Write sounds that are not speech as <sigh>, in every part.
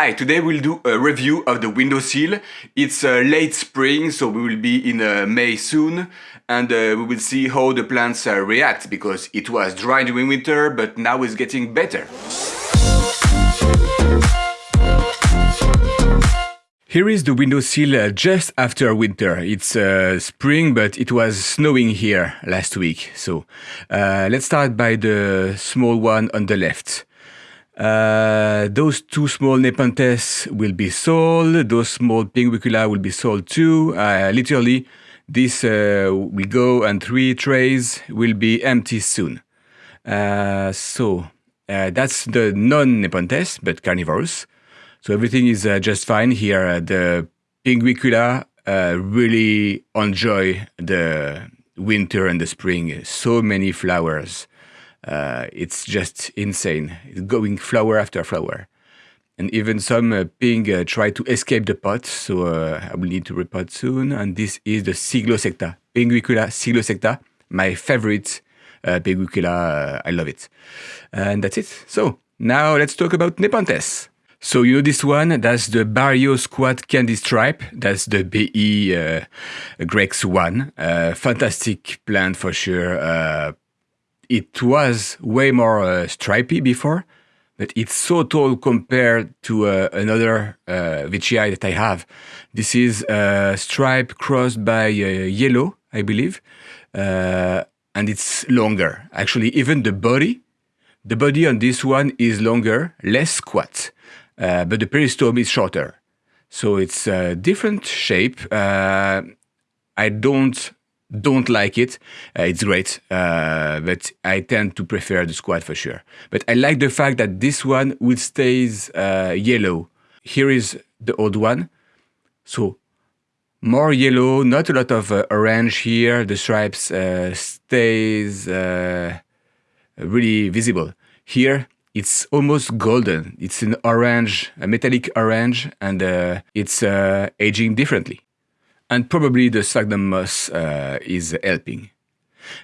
Hi, today we'll do a review of the windowsill. It's uh, late spring, so we will be in uh, May soon, and uh, we will see how the plants uh, react, because it was dry during winter, but now it's getting better. Here is the windowsill uh, just after winter. It's uh, spring, but it was snowing here last week. So let's start by the small one on the left. Uh, those two small Nepenthes will be sold. Those small Pinguicula will be sold too. Uh, literally, this uh, will go and three trays will be empty soon. Uh, so uh, that's the non-Nepenthes, but carnivorous. So everything is just fine here. the Pinguicula really enjoy the winter and the spring. So many flowers uh, it's just insane. It's going flower after flower. And even some uh, ping uh, try to escape the pot, so uh, I will need to repot soon. And this is the Cyclosecta, Pinguicula cyclosecta, my favorite uh, Pinguicula. Uh, I love it. And that's it. So now let's talk about Nepenthes. So you know this one, that's the Barrio Squat Candy Stripe. That's the BE uh, Grex one. Uh, fantastic plant for sure. Uh, it was way more uh, stripy before, but it's so tall compared to uh, another uh, that I have. This is a stripe crossed by uh, yellow, I believe, uh, and it's longer. Actually, even the body, the body on this one is longer, less squat, uh, but the peristome is shorter. So it's a different shape. I don't don't like it. Uh, it's great, uh, but I tend to prefer the squat for sure. But I like the fact that this one will stays uh, yellow. Here is the old one. So more yellow, not a lot of uh, orange here. The stripes uh, stays uh, really visible. Here it's almost golden. It's an orange, a metallic orange, and it's aging differently and probably the sphagnum moss uh, is helping.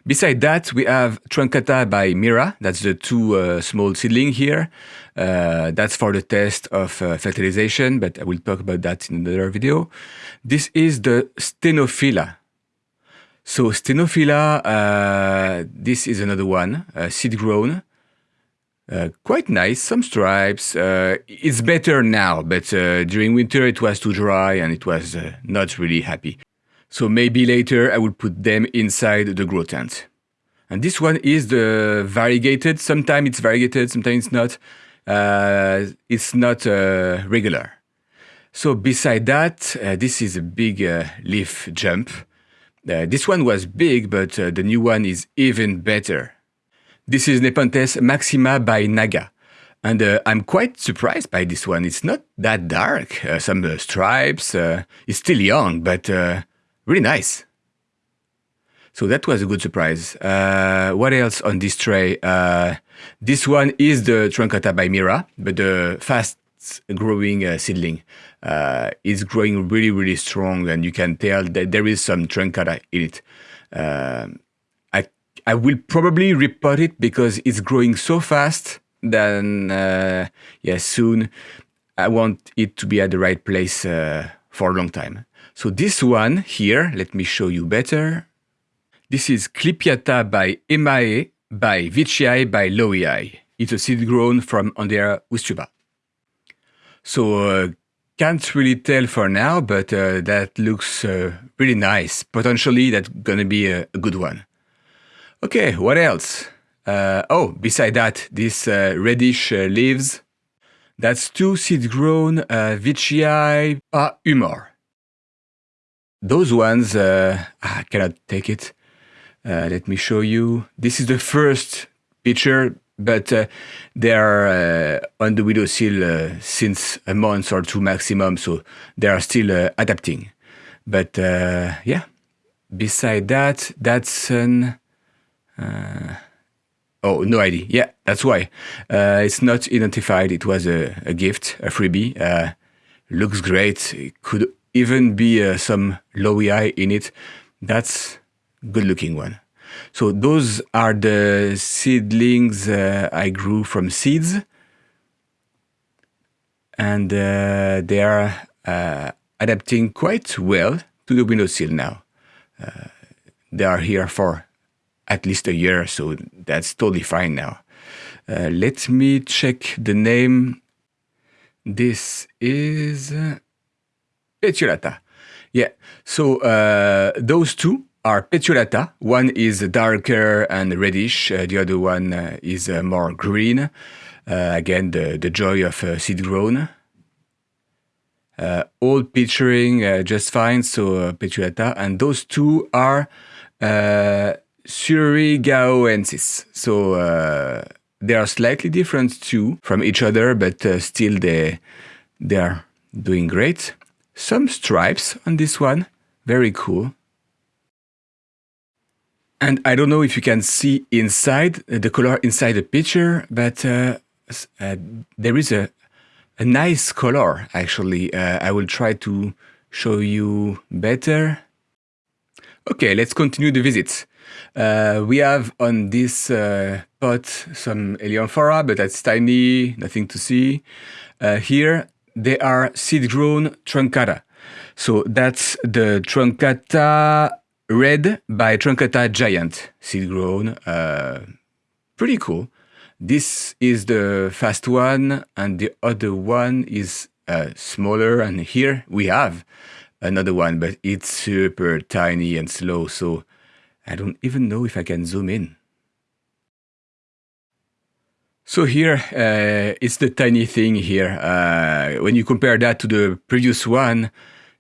Beside that, we have Truncata by Mira. That's the two uh, small seedling here. Uh, that's for the test of uh, fertilization, but I will talk about that in another video. This is the Stenophylla. So Stenophylla, uh, this is another one, uh, seed grown. Uh, quite nice, some stripes. Uh, it's better now, but uh, during winter it was too dry and it was uh, not really happy. So maybe later I will put them inside the grow tent. And this one is the variegated. Sometimes it's variegated, sometimes it's not. Uh, it's not regular. So beside that, this is a big leaf jump. this one was big, but the new one is even better. This is Nepenthes Maxima by Naga. And uh, I'm quite surprised by this one. It's not that dark. Uh, some uh, stripes. Uh, it's still young, but uh, really nice. So that was a good surprise. Uh, what else on this tray? this one is the Truncata by Mira, but the fast growing seedling is growing really, really strong. And you can tell that there is some Truncata in it. I will probably repot it because it's growing so fast then uh, yeah soon I want it to be at the right place uh, for a long time. So this one here, let me show you better. This is Clipeata by Emae by Veitchii by Lowii. It's a seed grown from Andrea Wistuba. So uh, can't really tell for now, but uh, that looks uh, really nice. Potentially that's gonna be a, a good one. Okay, what else? Uh, oh, beside that, this uh, reddish uh, leaves. That's two seed-grown uh, Veitchii ah, humor. Those ones, uh, I cannot take it. Uh, let me show you. This is the first picture, but uh, they are uh, on the windowsill since a month or two maximum, so they are still adapting. But yeah, beside that, that's an uh, oh, no idea. Yeah, that's why. Uh, it's not identified. It was a, a gift, a freebie. Uh, looks great. It could even be uh, some Lowii in it. That's good looking one. So those are the seedlings uh, I grew from seeds. and uh, they are adapting quite well to the windowsill now. Uh, they are here for at least a year, so that's totally fine now. Uh, let me check the name. This is Petiolata. Yeah, so uh, those two are Petiolata. One is darker and reddish, uh, the other one uh, is uh, more green. Uh, again, the, the joy of seed grown. all picturing just fine, so Petiolata. And those two are uh, Surigaoensis. So they are slightly different too from each other, but still they, they are doing great. Some stripes on this one, very cool. And I don't know if you can see inside uh, the color inside the picture, but uh, uh, there is a, a nice color actually. Uh, I will try to show you better. Okay, let's continue the visit. Uh, we have on this uh, pot some Heliamphora, but that's tiny, nothing to see. here they are seed-grown truncata. So that's the truncata Red by Truncata Giant, seed grown. Uh, pretty cool. This is the fast one, and the other one is uh, smaller. And here we have another one, but it's super tiny and slow. So I don't even know if I can zoom in. So here uh, it's the tiny thing here. Uh, when you compare that to the previous one,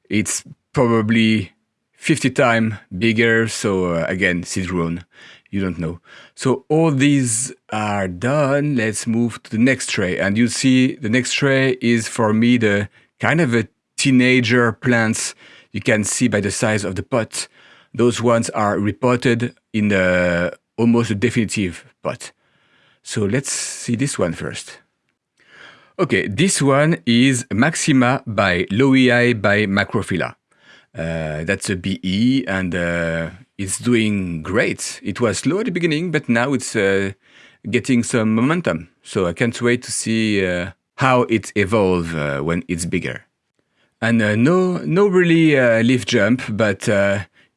it's probably 50 times bigger. So uh, again, Citron, you don't know. So all these are done. Let's move to the next tray. And you see the next tray is for me the kind of a teenager plants. You can see by the size of the pot. Those ones are reported in the almost a definitive pot. So let's see this one first. Okay, this one is Maxima by Lowii by Macrophylla. Uh, that's a BE and uh, it's doing great. It was slow at the beginning, but now it's uh, getting some momentum. So I can't wait to see uh, how it evolves uh, when it's bigger. And uh, no, no really leaf jump, but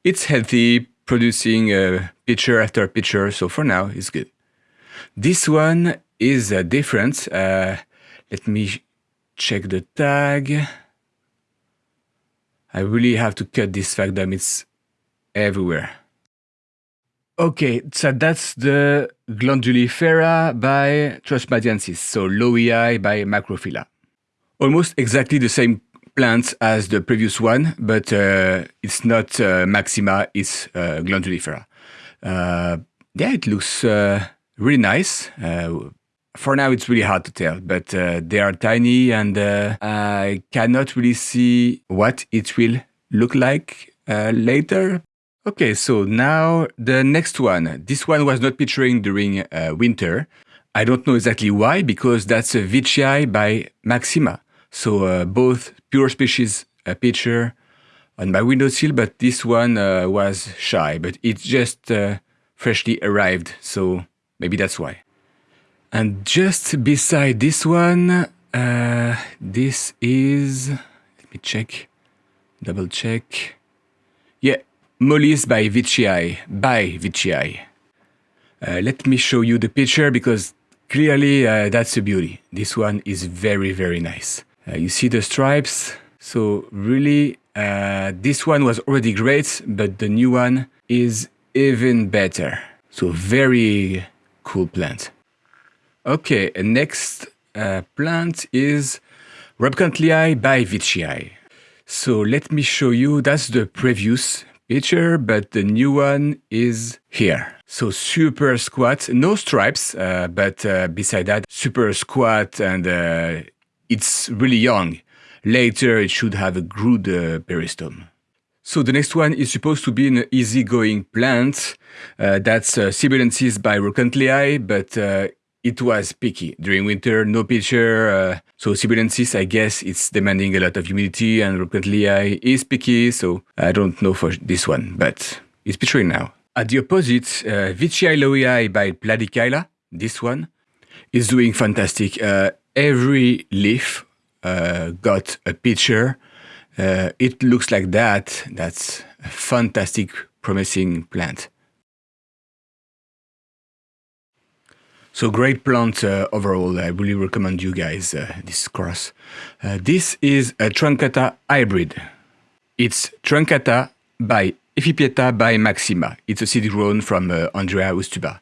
it's healthy, producing uh, picture after picture. So for now, it's good. This one is different. Uh, let me check the tag. I really have to cut this sphagnum. It's everywhere. Okay, so that's the Glandulifera by Trusmadiensis, so Lowii by Macrophylla. Almost exactly the same plants as the previous one, but uh, it's not uh, Maxima, it's uh, Glandulifera. Yeah, it looks really nice. For now, it's really hard to tell, but they are tiny and I cannot really see what it will look like later. Okay, so now the next one. This one was not picturing during uh, winter. I don't know exactly why, because that's a Veitchii by Maxima. So uh, both pure species uh, picture on my windowsill, but this one was shy, but it just freshly arrived, so maybe that's why. And just beside this one, uh, this is, let me check, double check. Yeah, Mollis by Veitchii, by Veitchii. Uh, let me show you the picture because clearly uh, that's a beauty. This one is very, very nice. Uh, you see the stripes. So really, uh, this one was already great, but the new one is even better. So very cool plant. Okay, next uh, plant is Robcantleyi by Veitchii. So let me show you, that's the previous picture, but the new one is here. So super squat, no stripes, uh, but uh, beside that, super squat and uh, it's really young. Later it should have a good uh, peristome. So the next one is supposed to be an easygoing plant. Uh, that's uh, Sibuyanensis by Robcantleyi, but uh, it was picky during winter, no pitcher. Uh, so Sibuyanensis, I guess it's demanding a lot of humidity and Robcantleyi is picky. So I don't know for this one, but it's pitching now. At the opposite, uh, Veitchii by Platychila, this one, is doing fantastic. Every leaf uh, got a picture. Uh, it looks like that. That's a fantastic, promising plant. So great plant uh, overall. I really recommend you guys uh, this cross. Uh, this is a Truncata hybrid. It's Truncata by Ephippiata by Maxima. It's a seed grown from uh, Andrea Wistuba.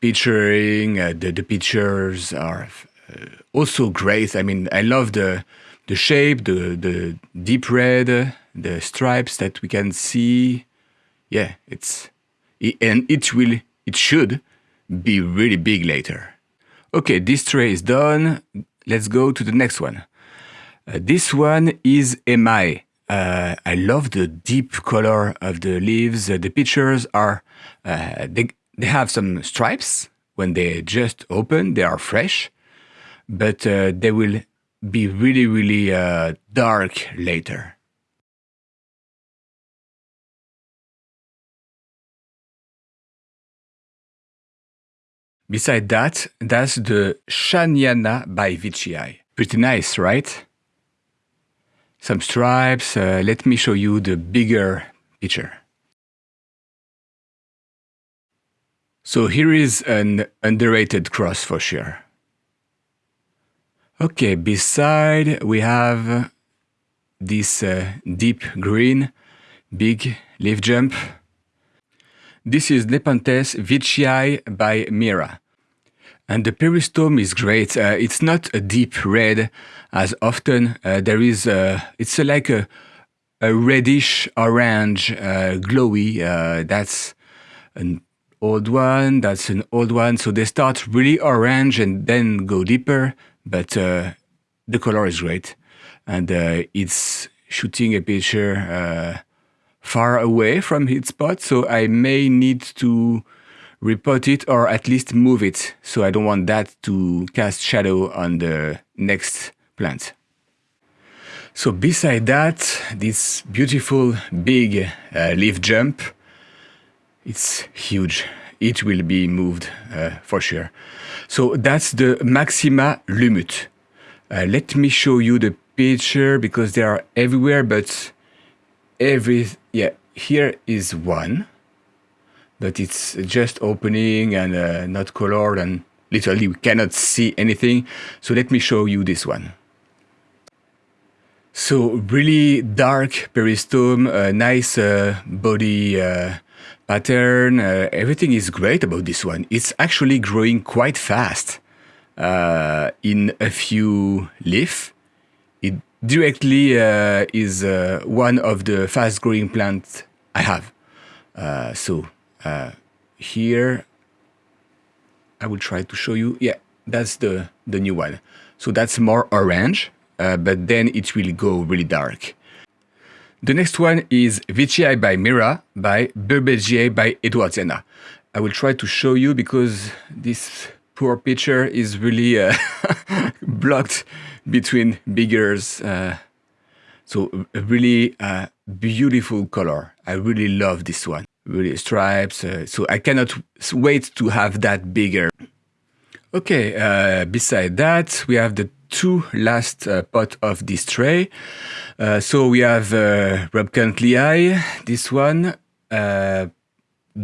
Picturing uh, the, the pictures are uh, also great. I mean, I love the the shape, the the deep red, the stripes that we can see. Yeah, it's it, and it will it should be really big later. Okay, this tray is done. Let's go to the next one. Uh, this one is Emai. Uh, I love the deep color of the leaves. Uh, the pictures are, uh, they, they have some stripes. When they just open, they are fresh, but uh, they will be really, really uh, dark later. Beside that, that's the Shanyana by Veitchii. Pretty nice, right? Some stripes. Uh, let me show you the bigger picture. So here is an underrated cross for sure. Okay, beside we have this uh, deep green, big leaf jump. This is Nepenthes Veitchii by Mira. And the peristome is great. Uh, it's not a deep red as often. Uh, there is, a, it's a, like a, a reddish orange, uh, glowy. Uh, that's an old one. That's an old one. So they start really orange and then go deeper. But uh, the color is great, and uh, it's shooting a picture far away from its spot. So I may need to repot it or at least move it. So I don't want that to cast shadow on the next plant. So beside that, this beautiful big uh, leaf jump, it's huge. It will be moved uh, for sure. So that's the Maxima Lumut. Uh, let me show you the picture because they are everywhere, but every, yeah, here is one but it's just opening and uh, not colored and literally we cannot see anything. So let me show you this one. So really dark peristome, a nice uh, body uh, pattern. Uh, everything is great about this one. It's actually growing quite fast uh, in a few leaf. It directly uh, is one of the fast growing plants I have. so uh, here I will try to show you yeah that's the the new one so that's more orange uh, but then it will go really dark the next one is Veitchii by Mira by Burbidgeae by Edwardsiana I will try to show you because this poor picture is really uh, <laughs> blocked between biggers uh, so a really uh, beautiful color I really love this one really stripes. Uh, so I cannot wait to have that bigger. Okay, uh, beside that, we have the two last uh, pot of this tray. Uh, so we have uh, Lehigh, this one, uh,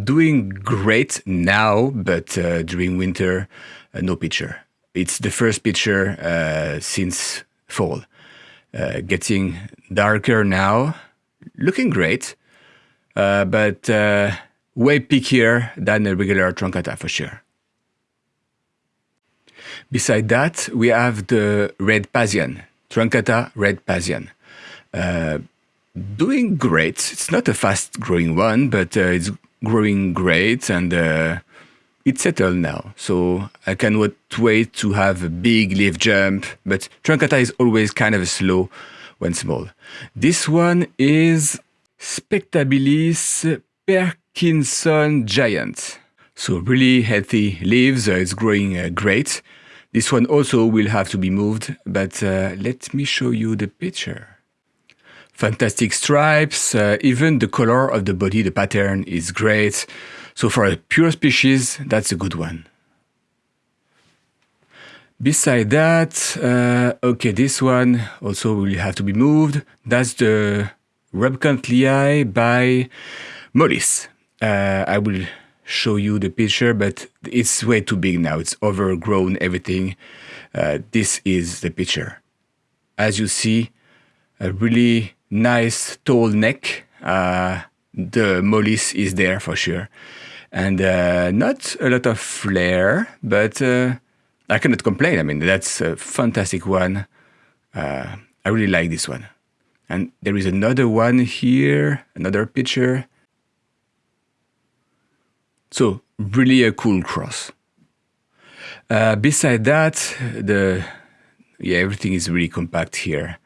doing great now, but uh, during winter, no picture. It's the first picture since fall. getting darker now, looking great. Uh, but uh, way pickier than a regular truncata for sure. Beside that, we have the red Pasian, truncata red Pasian. Uh, doing great. It's not a fast growing one, but uh, it's growing great and uh, it's settled now. So I cannot wait to have a big leaf jump, but truncata is always kind of slow when small. This one is Spectabilis Perkinson Giant. So really healthy leaves, uh, it's growing uh, great. This one also will have to be moved, but uh, let me show you the picture. Fantastic stripes, uh, even the color of the body, the pattern is great. So for a pure species, that's a good one. Beside that, uh, okay, this one also will have to be moved. That's the Robcantleyi by Mollis. Uh, I will show you the picture, but it's way too big now. It's overgrown everything. Uh, this is the picture. As you see, a really nice tall neck. Uh, the mollis is there for sure. And uh, not a lot of flair, but uh, I cannot complain. I mean, that's a fantastic one. Uh, I really like this one. And there is another one here, another picture. So really a cool cross. Uh, beside that, the yeah everything is really compact here.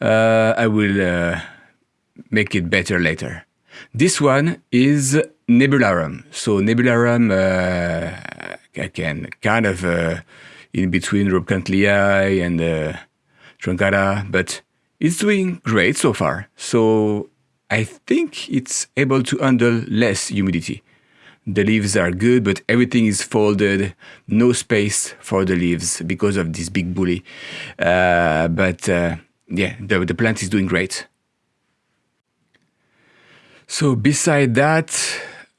Uh, I will uh, make it better later. This one is Nebularum. So Nebularum, uh, again, kind of uh, in between Robcantleyi and uh, but it's doing great so far. So I think it's able to handle less humidity. The leaves are good, but everything is folded, no space for the leaves because of this big bully. Uh, but uh, yeah, the, the plant is doing great. So beside that,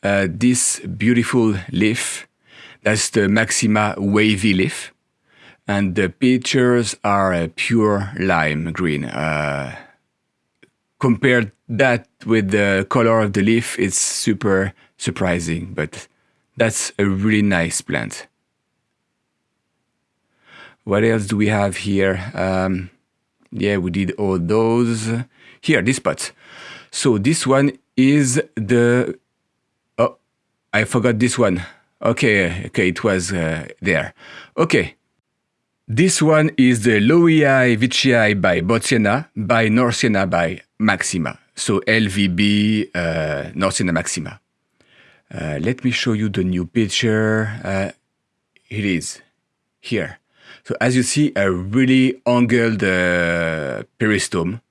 uh, this beautiful leaf, that's the Maxima wavy leaf. And the pictures are a pure lime green. Uh, compared that with the color of the leaf, it's super surprising, but that's a really nice plant. What else do we have here? Um, yeah, we did all those. Here, this pot. So this one is the... Oh, I forgot this one. Okay, okay, it was uh, there. Okay. This one is the Lowii Veitchii by Boschiana, by Northiana by Maxima. So LVB uh, Maxima. Uh, let me show you the new picture. Uh, it is here. So as you see, a really angled uh, peristome.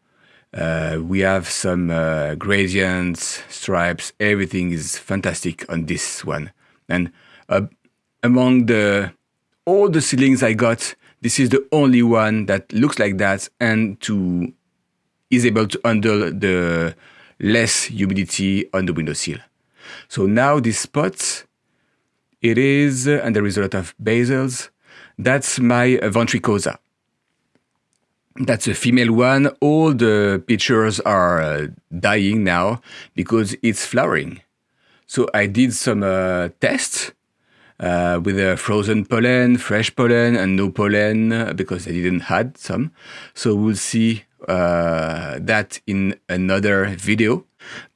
Uh, we have some uh, gradients, stripes, everything is fantastic on this one. And among the all the ceilings I got, this is the only one that looks like that and to is able to handle the less humidity on the windowsill. So now this spot, it is, and there is a lot of basils, that's my ventricosa. That's a female one. All the pictures are uh, dying now because it's flowering. So I did some uh, tests uh, with a frozen pollen, fresh pollen, and no pollen uh, because I didn't had some. So we'll see uh, that in another video.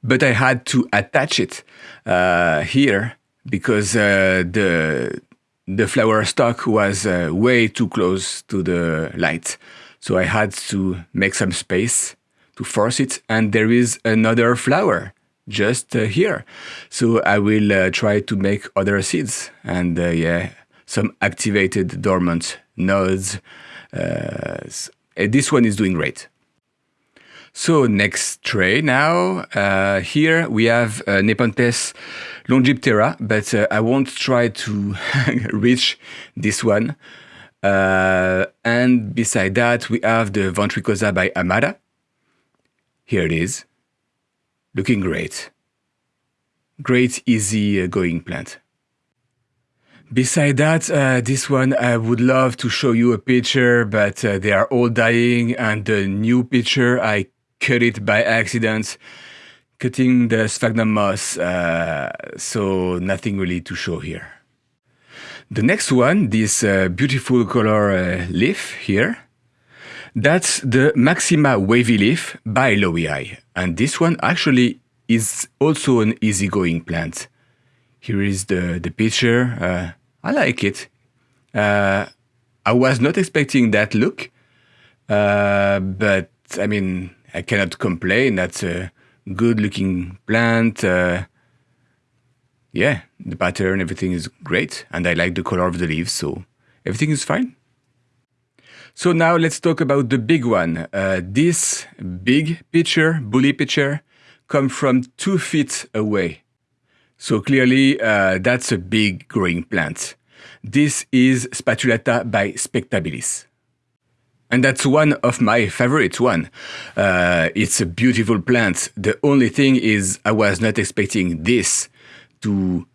But I had to attach it uh, here because the the flower stalk was way too close to the light. So I had to make some space to force it. And there is another flower just uh, here. So I will uh, try to make other seeds and uh, yeah, some activated dormant nodes. Uh, this one is doing great. So next tray now, uh, here we have uh, Nepenthes longiptera, but uh, I won't try to <laughs> reach this one. Uh, and beside that, we have the Ventricosa by Amara. Here it is. Looking great. Great, easy uh, going plant. Beside that, uh, this one I would love to show you a picture, but uh, they are all dying and the new picture, I cut it by accident, cutting the sphagnum moss, uh, so nothing really to show here. The next one, this uh, beautiful color uh, leaf here, that's the Maxima Wavy Leaf by Lowii. And this one actually is also an easygoing plant. Here is the, the picture. Uh, I like it. Uh, I was not expecting that look, uh, but I mean, I cannot complain. That's a good looking plant. Uh, yeah, the pattern, everything is great. And I like the color of the leaves, so everything is fine. So now let's talk about the big one. Uh, this big pitcher, bully pitcher, come from two feet away. So clearly uh, that's a big growing plant. This is Spathulata by Spectabilis. And that's one of my favorite one. Uh, it's a beautiful plant. The only thing is I was not expecting this to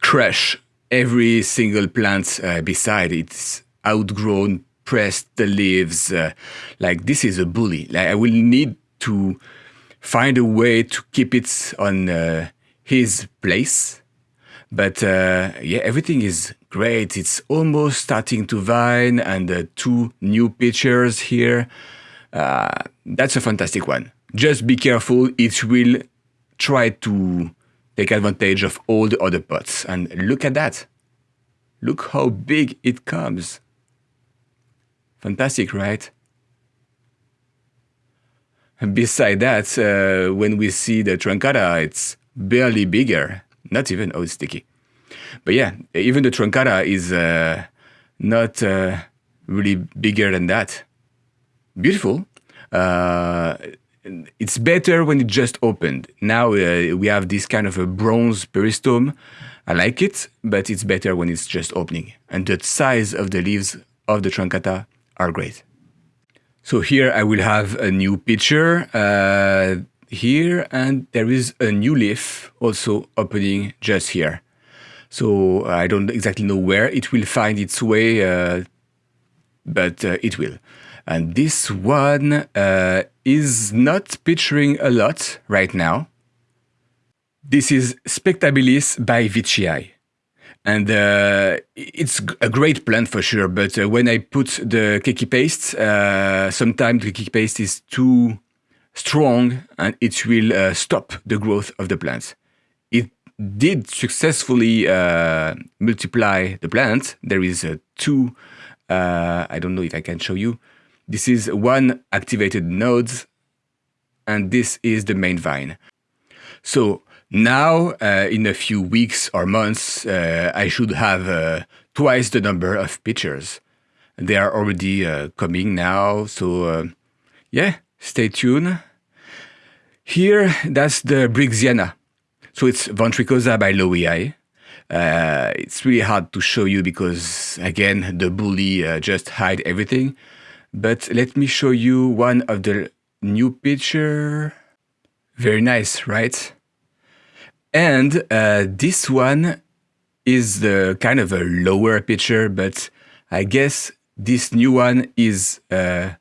crush every single plant uh, beside. It's outgrown, pressed the leaves. Uh, like this is a bully. Like I will need to find a way to keep it on uh, his place. But uh, yeah, everything is great. It's almost starting to vine and uh, two new pitchers here. Uh, that's a fantastic one. Just be careful. It will try to take advantage of all the other pots. And look at that. Look how big it comes. Fantastic, right? And beside that, uh, when we see the truncata, it's barely bigger. Not even, oh, sticky. But yeah, even the truncata is uh, not uh, really bigger than that. Beautiful. Uh, it's better when it just opened. Now uh, we have this kind of a bronze peristome. I like it, but it's better when it's just opening. And the size of the leaves of the truncata are great. So here I will have a new pitcher uh, here, and there is a new leaf also opening just here. So I don't exactly know where it will find its way, uh, but uh, it will. And this one uh, is not picturing a lot right now. This is Spectabilis by Veitchii. And uh, it's a great plant for sure, but uh, when I put the keiki paste, uh, sometimes the keiki paste is too strong and it will uh, stop the growth of the plant. Did successfully uh, multiply the plant. There is two, I don't know if I can show you, this is one activated node, and this is the main vine. So now, uh, in a few weeks or months, uh, I should have uh, twice the number of pitchers. They are already uh, coming now, so uh, yeah, stay tuned. Here, that's the Brixiana. So it's Ventricosa by Lowii. Uh, it's really hard to show you because, again, the bully just hide everything. But let me show you one of the new picture. Very nice, right? And uh, this one is the kind of a lower picture, but I guess this new one is, uh,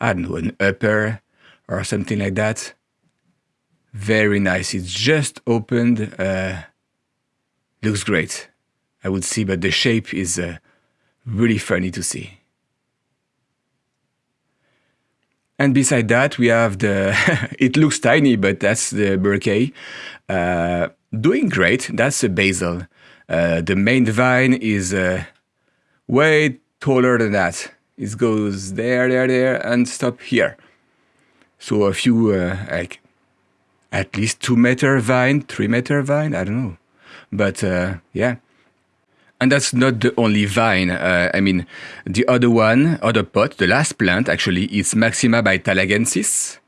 I don't know, an upper or something like that. Very nice. It's just opened. Uh, looks great. I would see, but the shape is uh, really funny to see. And beside that, we have the, <laughs> it looks tiny, but that's the Burkei. Uh, doing great, that's the basil. Uh, the main vine is uh, way taller than that. It goes there, there, there, and stop here. So a few, uh, like, at least two meter vine, three meter vine, I don't know. But uh, yeah, and that's not the only vine. Uh, I mean, the other one, other pot, the last plant actually, is Maxima by Talangensis.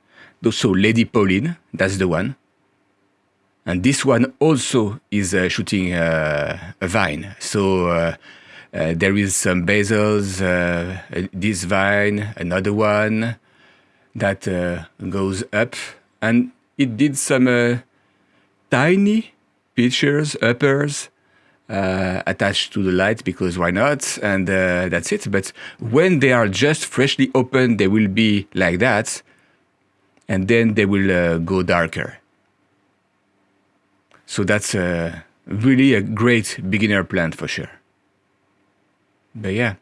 So Lady Pauline, that's the one. And this one also is uh, shooting uh, a vine. So uh, uh, there is some basils, uh, this vine, another one that goes up. And it did some tiny pitchers, uppers, uh, attached to the light because why not? And uh, that's it. But when they are just freshly opened, they will be like that. And then they will uh, go darker. So that's really a great beginner plant for sure. But yeah.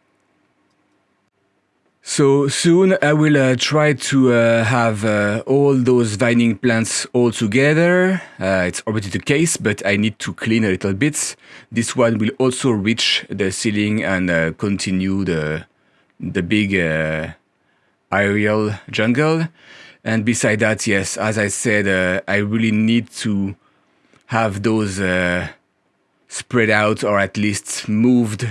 So soon I will uh, try to uh, have uh, all those vining plants all together. Uh, it's already the case, but I need to clean a little bit. This one will also reach the ceiling and uh, continue the, the big uh, aerial jungle. And beside that, yes, as I said, I really need to have those spread out or at least moved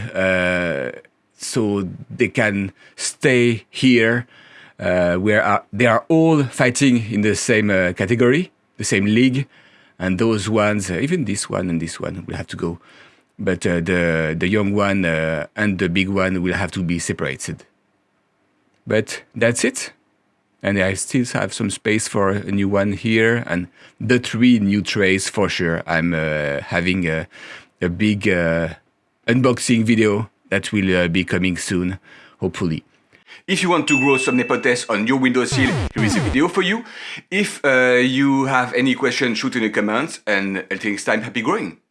so they can stay here uh, where are, they are all fighting in the same uh, category, the same league, and those ones, uh, even this one and this one, will have to go but uh, the the young one uh, and the big one will have to be separated. But that's it. And I still have some space for a new one here and the three new trays for sure. I'm uh, having a, a big uh, unboxing video that will uh, be coming soon, hopefully. If you want to grow some Nepenthes on your windowsill, here is a video for you. If uh, you have any questions, shoot in the comments and until next time, happy growing!